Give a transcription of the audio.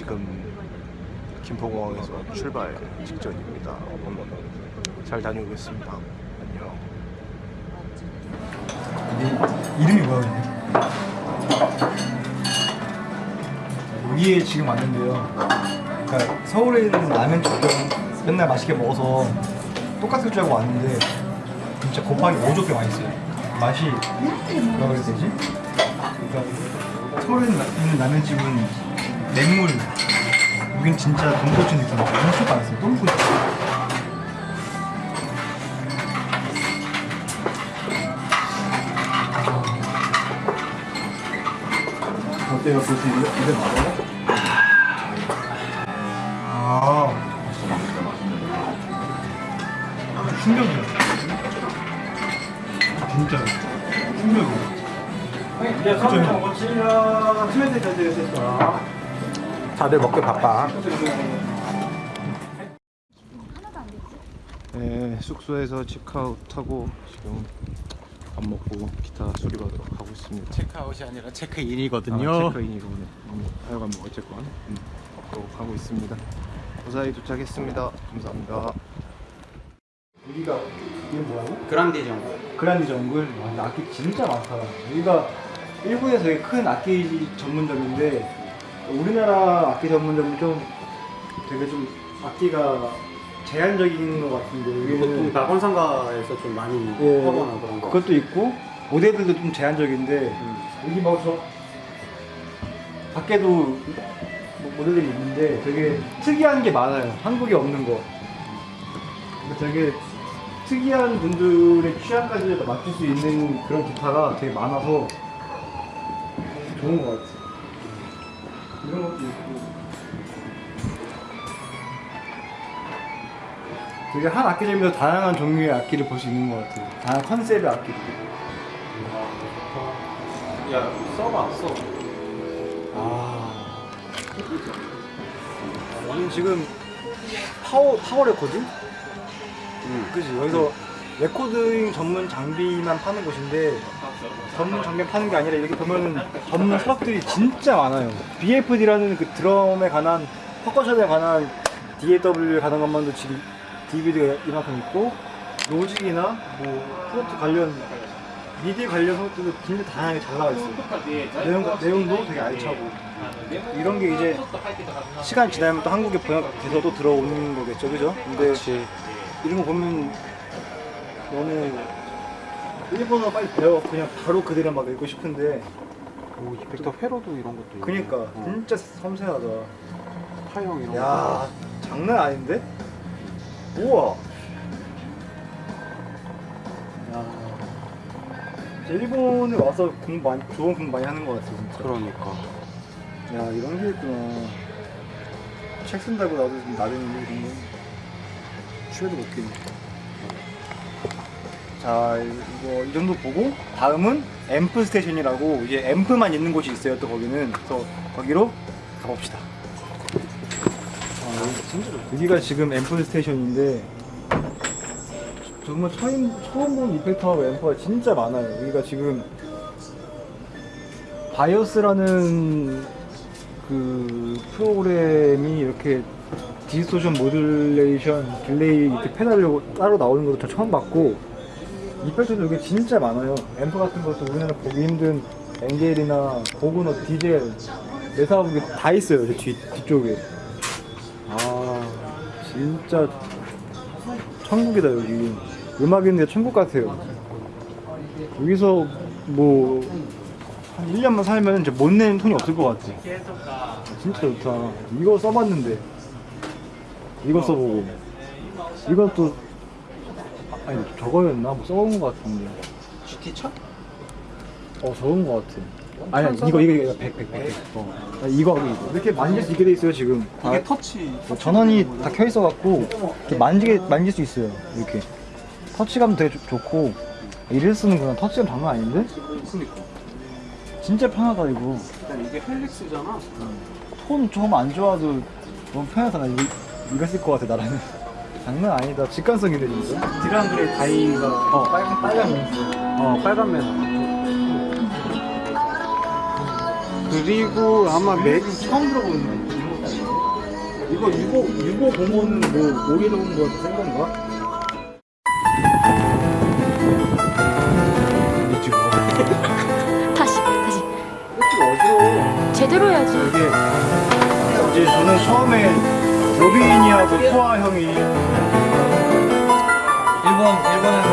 아 지금 김포공항에서 출발 직전입니다. 잘 다녀오겠습니다. 안녕. 이름이 뭐야? 여기에 지금 왔는데요 그러니까 서울에 있는 라면 집도 맨날 맛있게 먹어서 똑같을 줄 알고 왔는데 진짜 곱하기 5조 맛있어요 맛이 뭐라 그래야 되지? 그러니까 서울에 있는 라면집은 맹물 여긴 진짜 돈코츠 느낌. 엄청 많았어요. 돈코츠 어때요? 이게, 이게 맞아요? 아. 충격이야 진짜. 충격이야 다들 먹기 바빠. 네, 숙소에서 체크아웃 하고 지금 밥 먹고 기타 수리받으러 가고 있습니다. 체크아웃이 아니라 아, 체크인이거든요. 체크인이로네. 음, 하여간 뭐 어쨌건 음, 또 가고 있습니다. 무사히 도착했습니다. 감사합니다. 여기가 이게 뭐라고? 그란디 정도. 그란디 정글 와, 근데 악기 진짜 많다 여기가 일본에서 되게 큰 악기 전문점인데 우리나라 악기 전문점은 좀 되게 좀 악기가 제한적인 것 같은데 보통 혼상가에서 좀 많이 예, 하거나 그런 거. 그것도 있고 모델들도 좀 제한적인데 여기 막저 밖에도 뭐 모델들이 있는데 되게 특이한 게 많아요. 한국에 없는 거. 그러니까 되게 특이한 분들의 취향까지 맞출 수 있는 그런 기타가 되게 많아서 좋은 것 같아요 이런 것도 있고 되게 한 악기점에서 다양한 종류의 악기를 볼 수 있는 것 같아요 다양한 컨셉의 악기들 야 써봐 써. 아. 여기 지금 파워 파워 레코드? 그지 여기서 레코딩 전문 장비만 파는 곳인데 전문 장비 파는 게 아니라 이렇게 보면은 전문 서적들이 진짜 많아요. BFD라는 그 드럼에 관한 퍼커션에 관한 DAW에 관한 것만도 지금 DVD가 이만큼 있고 로직이나 뭐 Pro Tools 관련 미디 관련 것들도 진짜 다양하게 잘 나와 있어요. 내용, 내용도 되게 알차고 이런 게 이제 시간 지나면 또 한국에 번역돼서 또 들어오는 거겠죠, 그죠? 근데 이런 거 보면 너무 일본어 빨리 배워 그냥 바로 그대로 막 읽고 싶은데 오 이펙터 회로도 이런 것도 있고. 그니까 어. 진짜 섬세하다. 타형 이런 거. 야 장난 아닌데? 우와. 야. 일본에 와서 공부 많이 좋은 공부 많이 하는 것 같아 진짜. 그러니까. 야 이런 게 있구나 책 쓴다고 나도 좀 나대는데 이런 거 취해도 먹겠네 자 이거 이 정도 보고 다음은 앰프 station이라고 이제 앰프만 있는 곳이 있어요 또 거기는. 그래서 거기로 가봅시다. 아, 여기가 지금 앰프 station인데 정말 처음, 처음 본 effector하고 앰프가 진짜 많아요. 여기가 지금 BIAS라는 그 프로그램이 이렇게 distortion modulation delay 이렇게 페달로 따로 나오는 것도 저 처음 봤고 effector도 여기 진짜 많아요. 앰프 같은 것도 우리나라 보기 힘든 ENGL이나 Bogner Diezel Mesa Boogie 다 있어요 저 뒤, 뒤쪽에. 아 진짜 천국이다 여기. 음악인데 천국 같아요. 여기서 뭐 한 1년만 살면 이제 못 내는 돈이 없을 것 같아 진짜 좋다. 이거 써봤는데. 이거 써보고. 이것도 아, 아니 저거였나? 뭐 써본 것 같은데. GT 차? 어 저건 것 같아. 아니 아니 이거 이거 이거 100 100 100 어. 아, 이거 이거. 이렇게 만질 수 있게 돼 있어요 지금. 이게 아, 터치. 전원이 다 켜 있어 갖고 이렇게 만지게 만질 수 있어요 이렇게. 터치감 되게 좋- 좋고. 이를 쓰는구나. 터치감 장난 아닌데? 그니까. 진짜 편하다 이거. 일단 이게 헬릭스잖아. 톤좀안 좋아도 너무 편하다. 나 이거, 이거 쓸 것 같아 나라는 장난 아니다 직관성이네 진짜 드랑그레 다이가 어 빨간 빨간 멘트 어 빨간 매너. 그리고 아마 매 처음 들어보는 이거 유고 유고 공원은 뭐 오래 놓은 거센 건가? 미치고. 다시 다시 이렇게 어지러워. 제대로 해야지 이게 이제 저는 처음에 로빈이하고 포아 형이 일본 일본에서